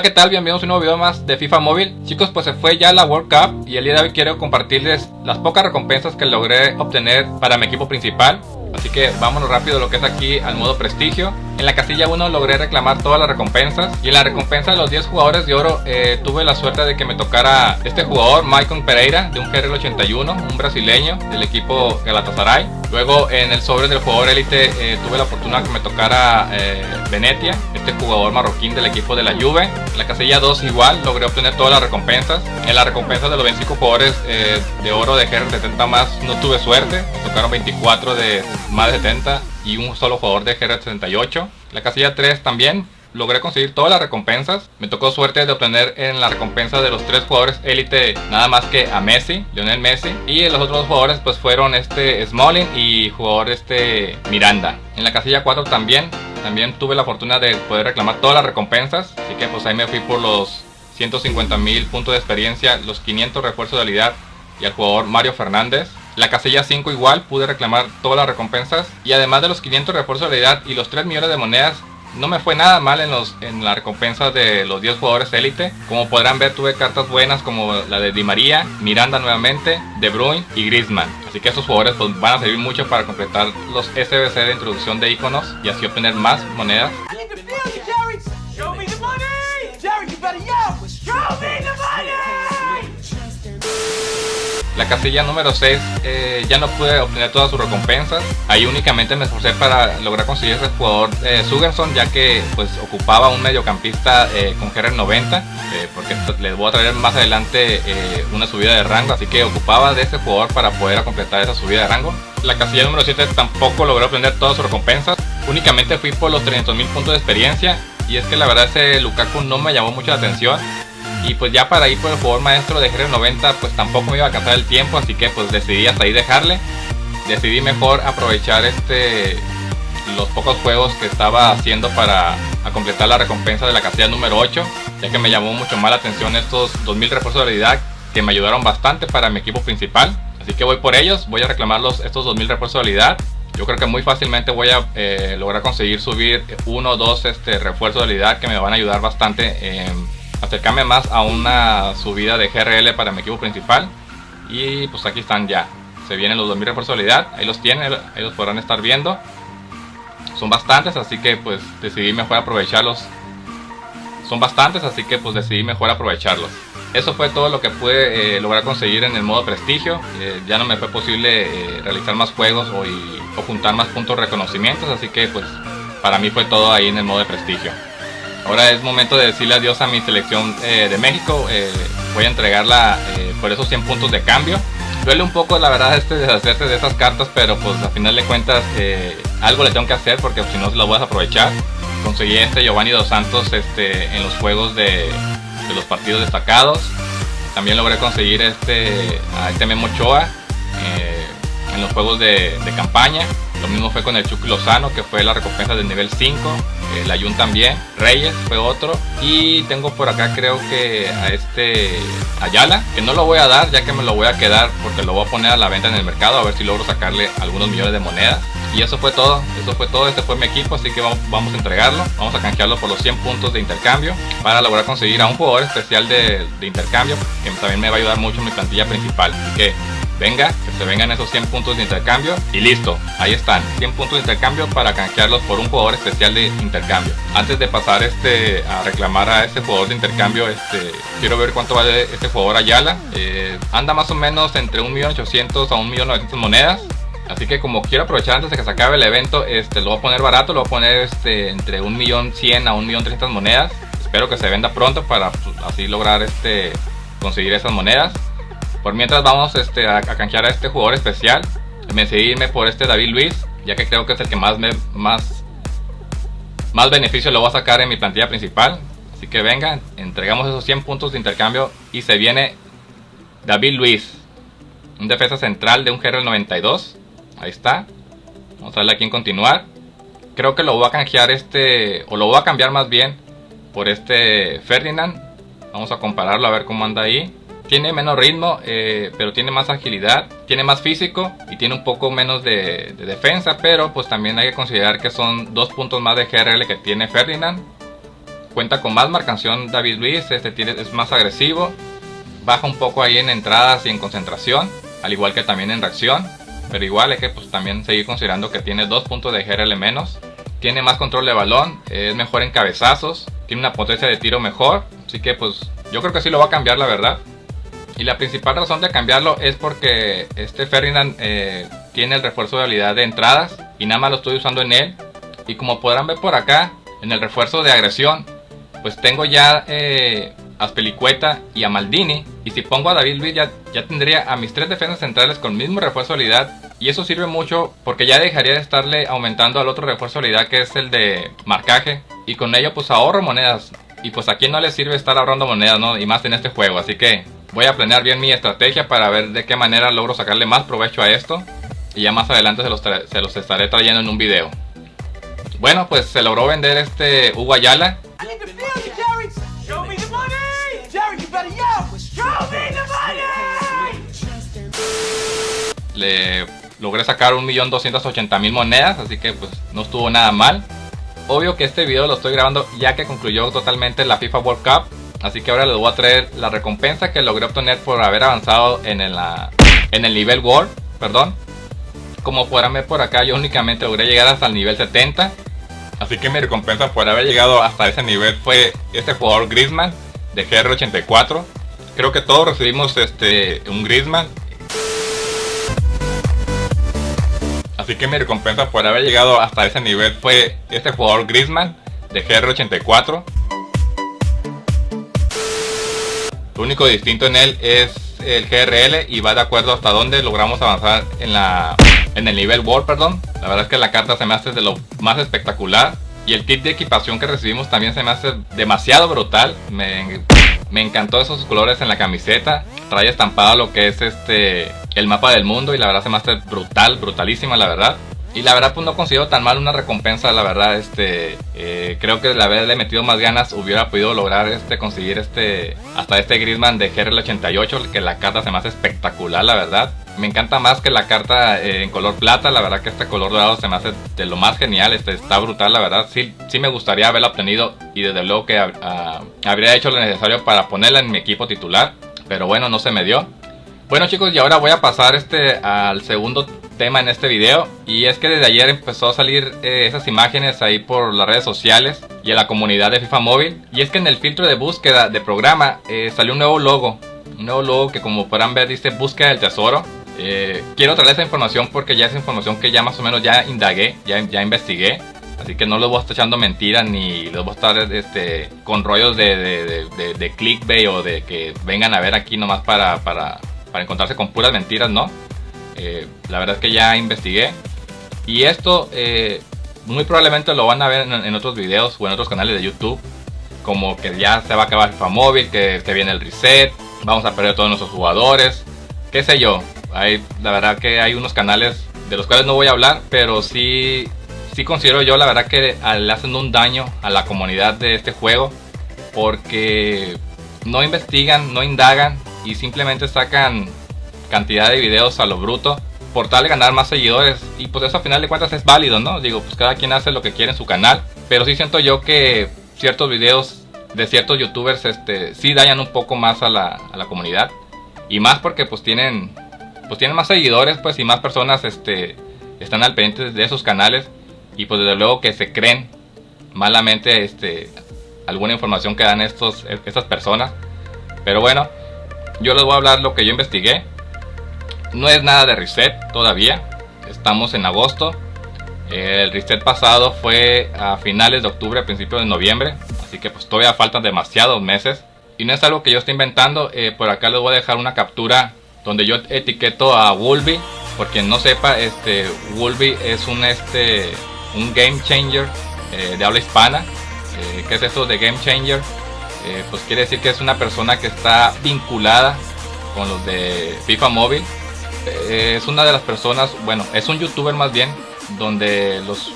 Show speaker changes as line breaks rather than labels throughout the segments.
Hola qué tal, bienvenidos a un nuevo video más de FIFA Móvil. Chicos pues se fue ya la World Cup y el día de hoy quiero compartirles las pocas recompensas que logré obtener para mi equipo principal. Así que vámonos rápido lo que es aquí al modo prestigio En la casilla 1 logré reclamar todas las recompensas Y en la recompensa de los 10 jugadores de oro eh, tuve la suerte de que me tocara este jugador Maicon Pereira de un GRL 81 Un brasileño del equipo Galatasaray. Luego en el sobre del jugador élite eh, tuve la fortuna que me tocara eh, Venetia Este jugador marroquín del equipo de la Juve. En la casilla 2 igual logré obtener todas las recompensas. En la recompensa de los 25 jugadores de oro de GRL 70 más no tuve suerte. Me tocaron 24 de más de 70 y un solo jugador de GR78. La casilla 3 también logré conseguir todas las recompensas. Me tocó suerte de obtener en la recompensa de los tres jugadores élite nada más que a Messi, Lionel Messi. Y los otros jugadores pues fueron este Smalling y jugador este Miranda. En la casilla 4 también, también tuve la fortuna de poder reclamar todas las recompensas. Así que pues ahí me fui por los 150 mil puntos de experiencia, los 500 refuerzos de habilidad y al jugador Mario Fernández. La casilla 5 igual, pude reclamar todas las recompensas y además de los 500 refuerzos de habilidad y los 3 millones de monedas, no me fue nada mal en, los, en la recompensa de los 10 jugadores élite. Como podrán ver tuve cartas buenas como la de Di María, Miranda nuevamente, De Bruyne y Griezmann. Así que estos jugadores pues, van a servir mucho para completar los SBC de introducción de iconos y así obtener más monedas. La casilla número 6 eh, ya no pude obtener todas sus recompensas. Ahí únicamente me esforcé para lograr conseguir ese jugador eh, Sugerson ya que pues ocupaba un mediocampista eh, con GR 90 eh, porque les voy a traer más adelante una subida de rango así que ocupaba de ese jugador para poder completar esa subida de rango. La casilla número 7 tampoco logré obtener todas sus recompensas. Únicamente fui por los 300 mil puntos de experiencia y es que la verdad ese Lukaku no me llamó mucho la atención y pues ya para ir por el jugador maestro de GR90 pues tampoco me iba a alcanzar el tiempo, así que pues decidí hasta ahí dejarle. Decidí mejor aprovechar este los pocos juegos que estaba haciendo para completar la recompensa de la casilla número 8, ya que me llamó mucho más la atención estos 2000 refuerzos de habilidad que me ayudaron bastante para mi equipo principal. Así que voy por ellos, voy a reclamarlos estos 2000 refuerzos de habilidad. Yo creo que muy fácilmente voy a eh, lograr conseguir subir uno o dos este, refuerzos de habilidad que me van a ayudar bastante en acercarme más a una subida de GRL para mi equipo principal. Y pues aquí están ya. Se vienen los 2000 refuerzos de habilidad. Ahí los tienen, ahí los podrán estar viendo. Son bastantes, así que pues decidí mejor aprovecharlos. Son bastantes, así que pues decidí mejor aprovecharlos. Eso fue todo lo que pude eh, lograr conseguir en el modo prestigio. Eh, ya no me fue posible eh, realizar más juegos o, juntar más puntos reconocimientos, así que pues para mí fue todo ahí en el modo prestigio. Ahora es momento de decirle adiós a mi selección eh, de México. Eh, voy a entregarla eh, por esos 100 puntos de cambio. Duele un poco la verdad este deshacerse de esas cartas, pero pues a final de cuentas algo le tengo que hacer porque si no se las voy a aprovechar. Conseguí este Giovanni Dos Santos este, en los juegos de, los partidos destacados. También logré conseguir este, a este Memo Ochoa en los juegos de, de campaña. Lo mismo fue con el Chucky Lozano, que fue la recompensa del nivel 5. El Ayun también. Reyes fue otro. Y tengo por acá creo que a este Ayala, que no lo voy a dar ya que me lo voy a quedar porque lo voy a poner a la venta en el mercado a ver si logro sacarle algunos millones de monedas. Y eso fue todo, eso fue todo, este fue mi equipo, así que vamos, a entregarlo, vamos a canjearlo por los 100 puntos de intercambio para lograr conseguir a un jugador especial de, de intercambio que también me va a ayudar mucho en mi plantilla principal. Así que venga, que se vengan esos 100 puntos de intercambio y listo, ahí están, 100 puntos de intercambio para canjearlos por un jugador especial de intercambio. Antes de pasar este a reclamar a este jugador de intercambio, este quiero ver cuánto vale este jugador Ayala. Eh, anda más o menos entre 1.800.000 a 1.900.000 monedas. Así que como quiero aprovechar antes de que se acabe el evento, este, lo voy a poner barato, lo voy a poner este, entre 1.100.000 a 1.300.000 monedas. Espero que se venda pronto para pues, así lograr este, conseguir esas monedas. Por mientras vamos este, a, canjear a este jugador especial. Me decidí por este David Luis, ya que creo que es el que más, me, más, más beneficio le voy a sacar en mi plantilla principal. Así que venga, entregamos esos 100 puntos de intercambio y se viene David Luis. Un defensa central de un GR 92. Ahí está. Vamos a darle aquí en continuar. Creo que lo voy a canjear este, o lo voy a cambiar más bien por este Ferdinand. Vamos a compararlo a ver cómo anda ahí tiene menos ritmo, eh, pero tiene más agilidad, tiene más físico y tiene un poco menos de, defensa, pero pues también hay que considerar que son dos puntos más de GRL que tiene Ferdinand. cuenta con más marcación David Luis, este tiene, es más agresivo, baja un poco ahí en entradas y en concentración, al igual que también en reacción, pero igual hay que pues, también seguir considerando que tiene dos puntos de GRL menos, tiene más control de balón, es mejor en cabezazos, tiene una potencia de tiro mejor, así que pues yo creo que sí lo va a cambiar la verdad. Y la principal razón de cambiarlo es porque este Ferdinand eh, tiene el refuerzo de habilidad de entradas y nada más lo estoy usando en él. Y como podrán ver por acá, en el refuerzo de agresión, pues tengo ya eh, a Spelicueta y a Maldini. Y si pongo a David Luiz ya, ya tendría a mis tres defensas centrales con mismo refuerzo de habilidad. Y eso sirve mucho porque ya dejaría de estarle aumentando al otro refuerzo de habilidad que es el de marcaje. Y con ello pues ahorro monedas. Y pues a quien no le sirve estar ahorrando monedas, ¿no? Y más en este juego. Así que voy a planear bien mi estrategia para ver de qué manera logro sacarle más provecho a esto. Y ya más adelante se los, se los estaré trayendo en un video. Bueno, pues se logró vender este Hugo Ayala. Le logré sacar 1.280.000 monedas, así que pues no estuvo nada mal. Obvio que este video lo estoy grabando ya que concluyó totalmente la FIFA World Cup. Así que ahora les voy a traer la recompensa que logré obtener por haber avanzado en el, en el nivel World. Perdón. Como podrán ver por acá, yo únicamente logré llegar hasta el nivel 70. Así que mi recompensa por haber llegado hasta ese nivel fue este jugador Griezmann de GR84. Creo que todos recibimos este un Griezmann. Así que mi recompensa por haber llegado hasta ese nivel fue este jugador Griezmann de GR84. Lo único distinto en él es el GRL y va de acuerdo hasta dónde logramos avanzar en la en el nivel World, perdón. La verdad es que la carta se me hace de lo más espectacular. Y el kit de equipación que recibimos también se me hace demasiado brutal. Me, me encantó esos colores en la camiseta. Trae estampado lo que es este el mapa del mundo y la verdad se me hace brutal, brutalísima la verdad. Y la verdad pues no considero tan mal una recompensa, la verdad, este, eh, creo que el haberle metido más ganas hubiera podido lograr este, conseguir este, hasta este Griezmann de GRL88, que la carta se me hace espectacular, la verdad. Me encanta más que la carta eh, en color plata, la verdad que este color dorado se me hace de lo más genial, este, está brutal, la verdad. Sí, sí me gustaría haberla obtenido y desde luego que habría hecho lo necesario para ponerla en mi equipo titular, pero bueno, no se me dio. Bueno chicos, y ahora voy a pasar este al segundo tema en este video y es que desde ayer empezó a salir eh, esas imágenes ahí por las redes sociales y en la comunidad de FIFA Móvil y es que en el filtro de búsqueda de programa eh, salió un nuevo logo un nuevo logo que como podrán ver dice búsqueda del tesoro eh, quiero traer esa información porque ya es información que ya más o menos ya indagué, ya, ya investigué Así que no les voy a estar echando mentiras ni les voy a estar este, con rollos de, de, de, clickbait o de que vengan a ver aquí nomás para, para, para encontrarse con puras mentiras, ¿no? Eh, la verdad es que ya investigué. Y esto eh, muy probablemente lo van a ver en, otros videos o en otros canales de YouTube. Como que ya se va a acabar FIFA móvil, que, que viene el reset, vamos a perder todos nuestros jugadores, qué sé yo. Hay, la verdad que hay unos canales de los cuales no voy a hablar, pero sí, sí considero yo la verdad que le hacen un daño a la comunidad de este juego. Porque no investigan, no indagan y simplemente sacan cantidad de videos a lo bruto por tal de ganar más seguidores. Y pues eso a final de cuentas es válido, ¿no? Digo, pues cada quien hace lo que quiere en su canal, pero sí siento yo que ciertos videos de ciertos youtubers este sí dañan un poco más a la, a la comunidad. Y más porque pues tienen pues tienen más seguidores pues y más personas este están al pendiente de esos canales. Y pues desde luego que se creen malamente este alguna información que dan estos estas personas. Pero bueno yo les voy a hablar lo que yo investigué. No es nada de reset todavía. Estamos en agosto. El reset pasado fue a finales de octubre, a principios de noviembre. Así que pues todavía faltan demasiados meses. Y no es algo que yo esté inventando. Eh, por acá les voy a dejar una captura donde yo etiqueto a Wolby. Por quien no sepa, este Wolby es un, este, un game changer eh, de habla hispana. Eh, ¿Qué es eso de game changer? Pues quiere decir que es una persona que está vinculada con los de FIFA Móvil. Eh, es una de las personas, bueno, es un youtuber más bien, donde los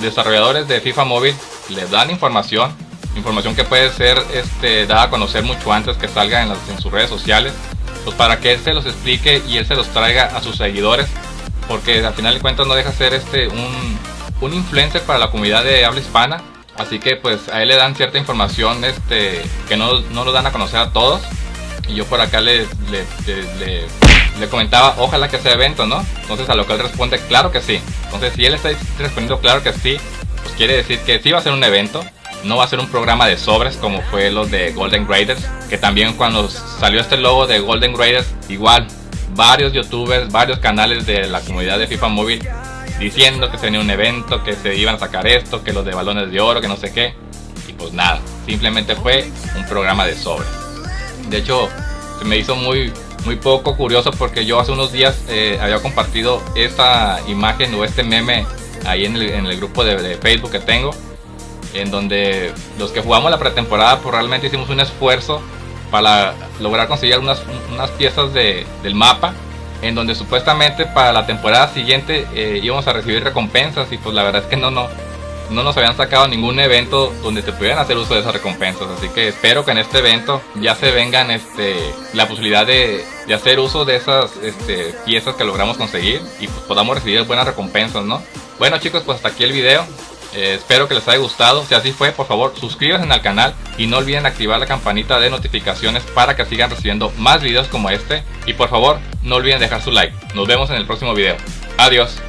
desarrolladores de FIFA Móvil le dan información, información que puede ser este, dada a conocer mucho antes que salga en, las, en sus redes sociales, pues para que él se los explique y él se los traiga a sus seguidores, porque al final de cuentas no deja ser este un, un influencer para la comunidad de habla hispana, Así que pues a él le dan cierta información este, que no, no lo dan a conocer a todos. Y yo por acá le, le, comentaba, ojalá que sea evento, ¿no? Entonces a lo que él responde, claro que sí. Entonces si él está respondiendo claro que sí, pues quiere decir que sí va a ser un evento. No va a ser un programa de sobres como fue los de Golden Graders. Que también cuando salió este logo de Golden Graders, igual varios youtubers, varios canales de la comunidad de FIFA Móvil diciendo que se venía un evento, que se iban a sacar esto, que los de balones de oro, que no sé qué. Y pues nada, simplemente fue un programa de sobre. De hecho, se me hizo muy, muy poco curioso porque yo hace unos días eh, había compartido esta imagen o este meme ahí en el, grupo de, Facebook que tengo. En donde los que jugamos la pretemporada pues realmente hicimos un esfuerzo para lograr conseguir unas, unas piezas de, del mapa en donde supuestamente para la temporada siguiente eh, íbamos a recibir recompensas y pues la verdad es que no, no, no nos habían sacado ningún evento donde se pudieran hacer uso de esas recompensas. Así que espero que en este evento ya se vengan este, la posibilidad de, de hacer uso de esas este, piezas que logramos conseguir y pues podamos recibir buenas recompensas, ¿no? Bueno chicos, pues hasta aquí el video. Eh, espero que les haya gustado. Si así fue, por favor, suscríbanse al canal y no olviden activar la campanita de notificaciones para que sigan recibiendo más videos como este. Y por favor, no olviden dejar su like. Nos vemos en el próximo video. Adiós.